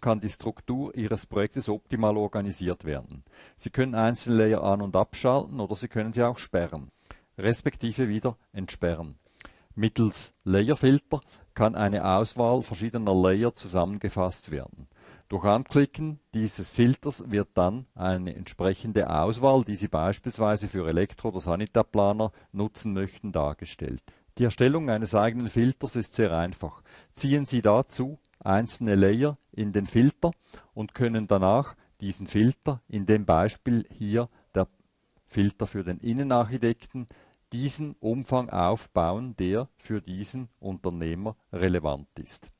kann die Struktur Ihres Projektes optimal organisiert werden. Sie können einzelne Layer an- und abschalten oder Sie können sie auch sperren, respektive wieder entsperren. Mittels Layerfilter kann eine Auswahl verschiedener Layer zusammengefasst werden. Durch Anklicken dieses Filters wird dann eine entsprechende Auswahl, die Sie beispielsweise für Elektro- oder Sanitärplaner nutzen möchten, dargestellt. Die Erstellung eines eigenen Filters ist sehr einfach. Ziehen Sie dazu einzelne Layer in den Filter und können danach diesen Filter, in dem Beispiel hier der Filter für den Innenarchitekten, diesen Umfang aufbauen, der für diesen Unternehmer relevant ist.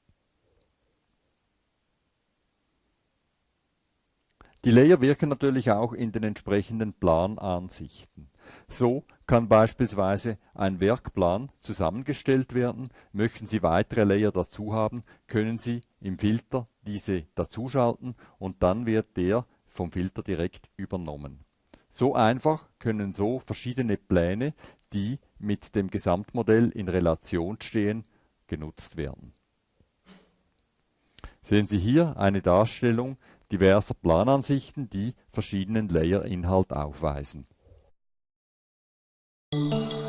Die Layer wirken natürlich auch in den entsprechenden Planansichten. So kann beispielsweise ein Werkplan zusammengestellt werden. Möchten Sie weitere Layer dazu haben, können Sie im Filter diese dazuschalten und dann wird der vom Filter direkt übernommen. So einfach können so verschiedene Pläne, die mit dem Gesamtmodell in Relation stehen, genutzt werden. Sehen Sie hier eine Darstellung diverser Planansichten, die verschiedenen Layer-Inhalt aufweisen. Música